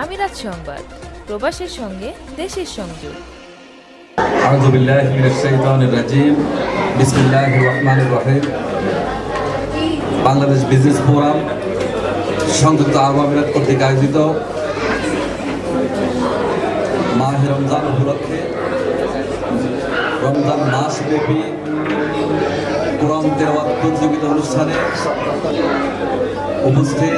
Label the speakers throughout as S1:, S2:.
S1: আমিরাত সংবাদ প্রবাসের সঙ্গে দেশের সংযোগ
S2: أعوذ بالله من الشيطان الرجيم بسم الله الرحمن الرحيم বাংলাদেশ বিজনেস ফোরাম সংযুক্ত আরব আমিরাত কর্তৃক আয়োজিত মাহে রমজান উপলক্ষে রমজান মাস ব্যাপী কোরআন তেলাওয়াত প্রতিযোগিতা অনুষ্ঠানে উপস্থিত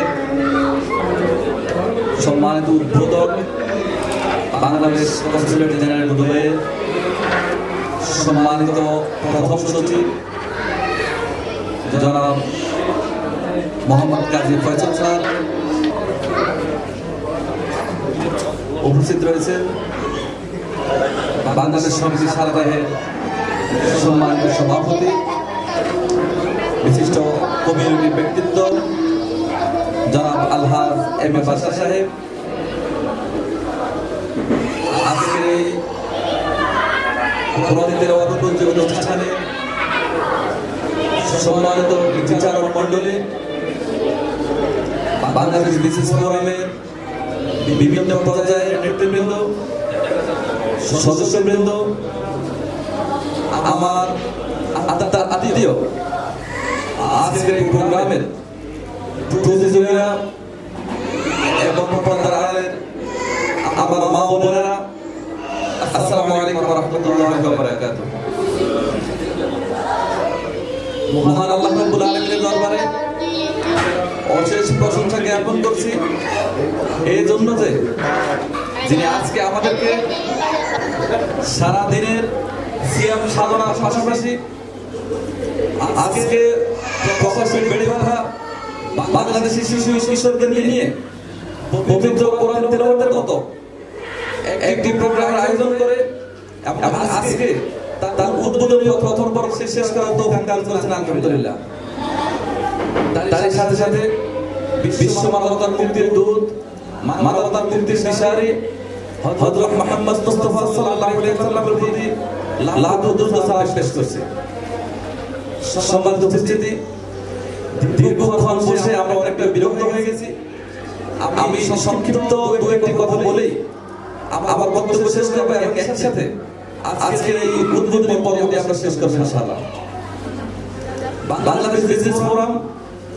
S2: সম্মানিত উদ্বোধক, বাংলাদেশ কনসুলেট জেনারেল সম্মানিত প্রথম সচিব, জনাব মোহাম্মদ কাজী ফয়সল স্যার উপস্থিত রয়েছেন। বাংলাদেশ সমিতি সারাদাহের সম্মানিত সভাপতি, বিশিষ্ট কমিউনিটি ব্যক্তিত্ব এম এ বাসা সাহেব। আজকের এই অনুষ্ঠানে সম্মানিত বিচারক মণ্ডলী, বাংলাদেশ বিশেষ ফোরামের বিভিন্ন পর্যায়ের নেতৃবৃন্দ, সদস্যবৃন্দ, আমার আতিথেয় আজকের প্রোগ্রামের প্রতিযোগীরা অশেষ প্রশংসা জ্ঞাপন করছি। এই জন্য যে যিনি আজকে আমাদেরকে সারা দিনের সিয়াম সাধনার পাশাপাশি আজকে প্রকাশের বেড়ে শিশু কিশোরদের নিয়ে একটি প্রোগ্রামের আয়োজন করে তার উদ্বোধনী ও প্রথম তার সাথে সাথে বিশ্ব মানবতার মুক্তির দূত, মানবতার মুক্তির দিশারি হযরত মুহাম্মদ মুস্তাফা সাল্লাল্লাহু আলাইহি ওয়াসাল্লামের প্রতি লাখ দুর্দ সালাম পেশ করছে। সম্মানিত উপস্থিতি, দীর্ঘক্ষণ বসে আমরা অনেকটা বিরক্ত হয়ে গেছি। আমি সংক্ষিপ্ত দু একটি কথা বলেই আম- আমার বক্তব্য শেষ করব এবং একই সাথে আজকের এই উদ্বোধনী পর্বটি আমরা শেষ করব ইনশাআল্লাহ। বাংলাদেশ বিজনেস ফোরাম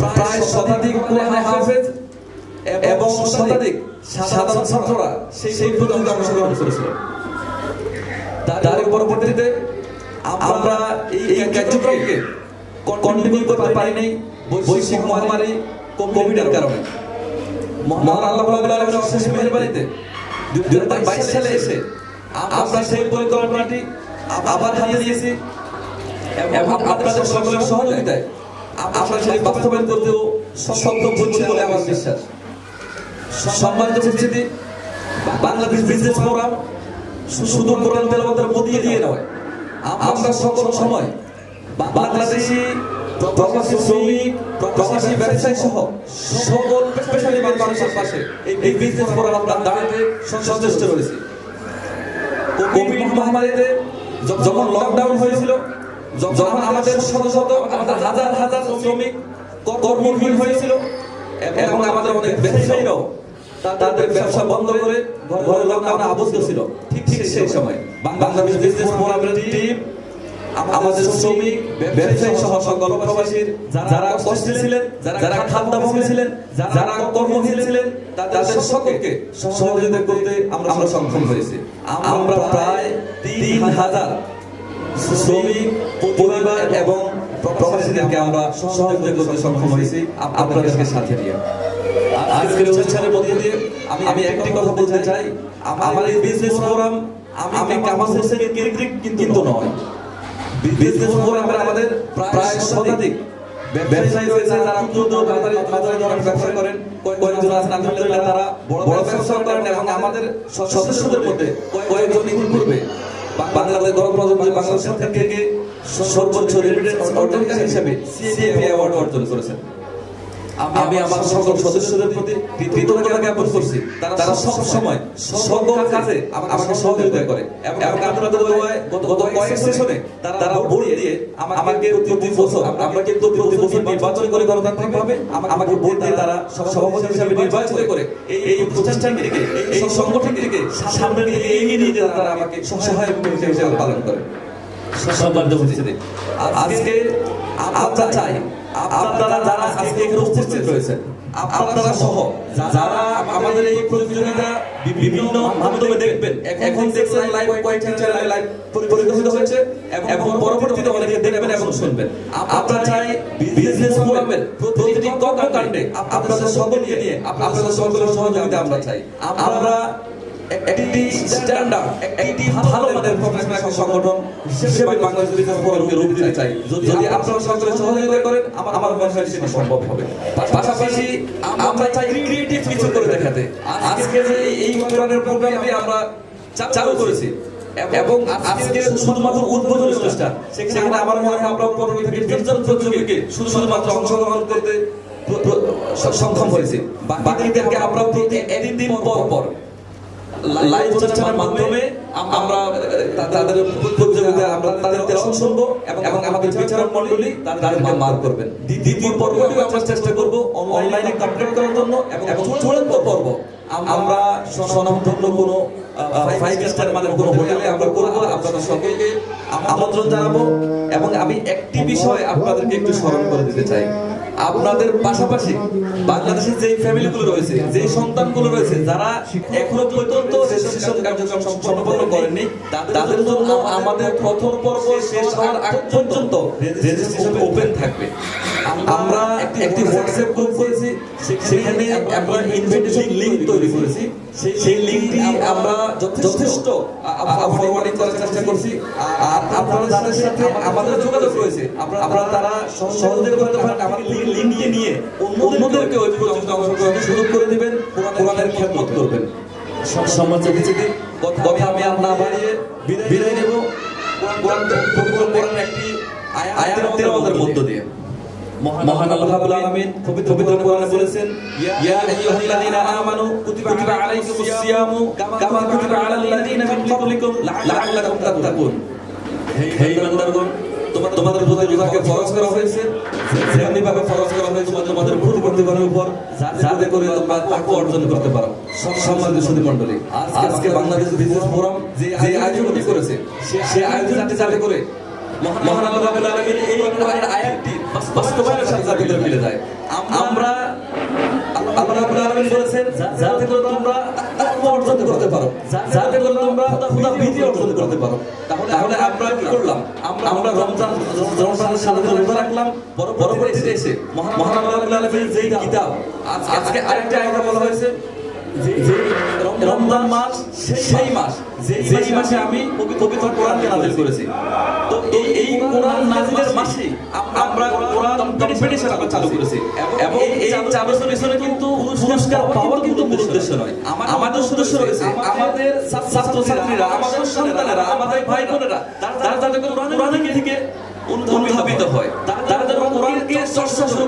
S2: প্রায় শতাধিক কোরআন হাফেজ এবং শতাধিক সাধারণ ছাত্ররা সেই প্রতিযোগিতায় অংশগ্রহণ করেছিল। তার- পরবর্তীতে আমরা এই কার্যক্রমকে কন্টিনিউ করতে পারি নাই বৈশ্বিক মহামারী কোভিডের কারণে। মহান আল্লাহ রাব্বুল আলামিনের অশেষ মেহেরবানিতে 2022 সালে এসে আমরা সেই পরিকল্পনাটি আবার হাতে দিয়েছি এবং আপনাদের সকলের সহযোগিতায় আমরা সেই বাস্তবায়ন করতেও সক্ষম হচ্ছি বলে আমার বিশ্বাস। সম্মানিত উপস্থিতি, বাংলাদেশ বিজনেস ফোরাম শুধু কোরআন তেলাওয়াতের মধ্যে দিয়ে নয়। আমরা সকল সময় বাংলাদেশি, প্রবাসী শ্রমিক, প্রবাসী ব্যবসায়ী সহ সকল পেশাজীবী মানুষের পাশে এই- বিজনেস ফোরাম আমরা দাঁড়াতে সচেষ্ট রয়েছে। কোভিড মহামারীতে যখন লকডাউন হয়েছিল যখন আমাদের শত শত আমাদের হাজার হাজার শ্রমিক কর্মহীন হয়েছিল এবং আমাদের অনেক ব্যবসায়ীরাও তাদের ব্যবসা বন্ধ করে ঘরে- লকডাউনে আবদ্ধ ছিল। ঠিক ঠিক সেই সময়। বাংলাদেশ বিজনেস ফোরামের টিম আমাদের শ্রমিক ব্যবসায়ী সহ সকল প্রবাসীর যারা কষ্টে ছিলেন যারা খাদ্যাভাবে ছিলেন যারা কর্মহীন ছিলেন তাদের সকলকে সহযোগিতা করতে আমরা আমরা সক্ষম হয়েছি। আমরা প্রায় তিন হাজার শ্রমিক, পরিবার এবং প্রবাসীদেরকে আমরা সহযোগিতা করতে সক্ষম হয়েছি। আপ- আপনাদেরকে সাথে নিয়ে। আজকের অনুষ্ঠানের মধ্যে দিয়ে আমি একটি কথা বলতে চাই। আমার এই বিজনেস ফোরাম আমি কামাল কিন্তু নয়। বিজনেস ফোরামের আমাদের প্রায় শতাধিক। ব্যবসায়ী রয়েছে যারা ব্যবসা করেন। কয়েকজন আছেন, আলহামদুলিল্লাহ, তারা বড় ব্যবসা করেন এবং আমাদের সদস্যদের মধ্যে কয়েকজন ইতিপূর্বে বাংলাদেশ গণপ্রজাতন্ত্রী বাংলাদেশ থেকে সর্বোচ্চ রেমিটেন্স অর্জনকারী হিসেবে সিএপি অ্যাওয়ার্ড অর্জন করেছেন। আমি আমার সকল সদস্যদের প্রতি কৃতজ্ঞতা জ্ঞাপন করছি। তারা সব সময় সকল কাজে আমাকে সহযোগিতা করে। এবং আপনাদের গত কয়েক সেশনে তারা ভোট দিয়ে আমাকে প্রতি বছর আমরা কিন্তু প্রতি বছর নির্বাচন করে গণতান্ত্রিক ভাবে আমাকে ভোট দিয়ে তারা সভাপতি হিসাবে নির্বাচিত করে এই প্রতিষ্ঠানটিকে এই সংগঠনটিকে সামনে নিয়ে এগিয়ে নিয়ে তারা আমাকে সহায়ক হিসেবে পালন করে। আজকে আমরা চাই আপনারা যারা আজকে এখানে উপস্থিত রয়েছেন। আপনারা সহ যারা আমাদের এই প্রতিযোগিতা বিভিন্ন মাধ্যমে দেখবেন এখন দেখছেন লাইভ কয়েকটি চ্যানেলে লাইভ পরিচালিত হয়েছে এবং পরবর্তীতে অনেকে দেখবেন এবং শুনবেন। আমরা চাই বিজনেস ফোরামের প্রতিটি কর্মকাণ্ডে আপনাদের সকলকে নিয়ে আপনাদের সকলের সহযোগিতা আমরা চাই। আমরা একটি ভালো মানের প্রফেশনাল সংগঠন হিসেবে বাংলাদেশ ফোরামকে রূপ দিতে চাই। যদি আপনারা সকলে সহযোগিতা করেন আমার মনে হয় সেটা সম্ভব হবে। পাশাপাশি আমরা চাই ক্রিয়েটিভ কিছু করে দেখাতে। আজকে যে এই ধরনের প্রোগ্রামটি আমরা চালু করেছি। এবং আজকে শুধুমাত্র উদ্বোধনী অনুষ্ঠান সেখানে আমার মনে হয় আমরা পনেরো থেকে প্রতিযোগীকে শুধুমাত্র অংশগ্রহণ করতে সক্ষম হয়েছে বাকিদেরকে আমরা প্রতি একদিন পর পর লাইভ অনুষ্ঠানের মাধ্যমে আমরা তাদের প্রতিযোগিতা আমরা তাদের শুনব এবং আমাদের বিচারক তাদেরকে মার করবেন। দ্বিতীয় পর্বটিও আমরা চেষ্টা করব অনলাইনে কমপ্লিট করার জন্য এবং চূড়ান্ত পর্ব। আমরা স্বনামধন্য কোনো ফাইভ স্টার মানের কোনো হোটেলে আমরা করব। আপনাদের সকলকে আম- আমন্ত্রণ জানাব এবং আমি একটি বিষয় আপনাদেরকে একটু স্মরণ করে দিতে চাই। আপনাদের পাশাপাশি বাংলাদেশের যে ফ্যামিলিগুলো রয়েছে যে সন্তানগুলো রয়েছে, যারা এখনও পর্যন্ত রেজিস্ট্রেশন কার্যক্রম সম্পন্ন করেননি তাদের জন্য আমাদের প্রথম পর্ব শেষ হওয়ার আগ পর্যন্ত রেজিস্ট্রেশন ওপেন থাকবে। আমরা একটি হোয়াটসঅ্যাপ গ্রুপ করেছি, সেখানে আমরা ইনভিটেশন লিংক তৈরি করেছি। সেই- লিংকটি আমরা যথেষ্ট ফরওয়ার্ডিং করার চেষ্টা করছি। আর আপনারা যাদের সাথে আমাদের যোগাযোগ রয়েছে। আপনারা তারা সহ- সহযোগিতা করতে পারেন, আমাদের লিঙ্কটি নিয়ে অন্যদেরকে ওই প্রতিযোগিতা অংশগ্রহণের সুযোগ করে দিবেন কোরআনের খেদমত করবেন। সম্মান উপস্থিতি কথা আমি আর না বাড়িয়ে বিদায় নেব। কোরআন কোরআন একটি আয়াত তেলাওয়াতের মধ্য দিয়ে। মহান আল্লাহ রাব্বুল আলামিন পবিত্র পবিত্র কোরআনে বলেছেন ইয়া আইয়ুহাল্লাযীনা আমানু কুতিবা আলাইকুমুস সিয়ামু কামা কুতিবা আলাল লাযীনা মিন ক্বাবলিকুম লাআল্লাকুম তাত্তাকুন। হে ইমানদারগণ তোমার তোমাদের প্রতি রোজাকে ফরজ করা হয়েছে যেমনি ভাবে ফরজ করা হয়েছে, তোমাদের প্রতিবন্ধীগণের উপর যাতে করে তোমরা তাকওয়া অর্জন করতে পারো। সম্মানিত সুধী মণ্ডলী, আজকে বাংলাদেশ বিজনেস ফোরাম যে আয়োজনটি করেছে সে আয়োজনটি যাতে মহান যাতে করে মিলে যায়। আমরা আল্লাহ বলেছেন যাতে করে তোমরা তাকওয়া অর্জন করতে পারো। যাতে করে তোমরা খোদা ভীতি অর্জন করতে পারো। তাহলে আমরা কি করলাম? আমরা রমজান রমজানের সাথে রোজা রাখলাম। পর- পরবর্তীতে এসে যেই কিতাব। আজকে আরেকটা আয়াতে বলা হয়েছে রমজান মাস সেই মাস। যেই মাসে আমি পবিত্র কোরআনকে নাজিল করেছি। তো এই এই কোরআন নাজিলের মাসে আমরা কোরআন কম্পিটিশন আমরা চালু করেছি। এবং এই এই পিছনে কিন্তু পুরস্কার পাওয়ার কিন্তু মূল উদ্দেশ্য নয়। আমাদের উদ্দেশ্য রয়েছে। আমাদের ছাত্র ছাত্রীরা আমাদের সন্তানেরা আমাদের ভাই বোনেরা তারা যাতে কোরআনের থেকে উন্নতিত হয় তারা যেন কোরআনকে চর্চা শুরু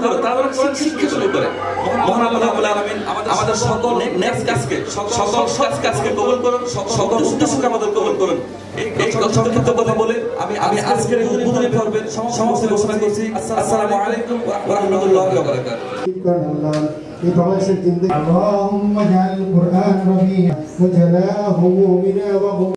S2: করে তারা যেন কোরআন শিক্ষা শুরু করে মহান আল্লাহ রাব্বুল আলামিন আমাদের সকল নেক্সট কাজকে সকল সৎ কাজকে কবুল করুন সকল উদ্দেশ্যকে আমাদের কবুল করুন এই এই সংক্ষিপ্ত কথা বলে আমি আমি আজকের এই উদ্বোধনী পর্বের সমাপ্তি ঘোষণা করছি আসসালামু আলাইকুম ওয়া রাহমাতুল্লাহি ওয়া বারাকাতুহু
S3: اللهم اجعل القرآن ربيع وجلاء همومنا وغم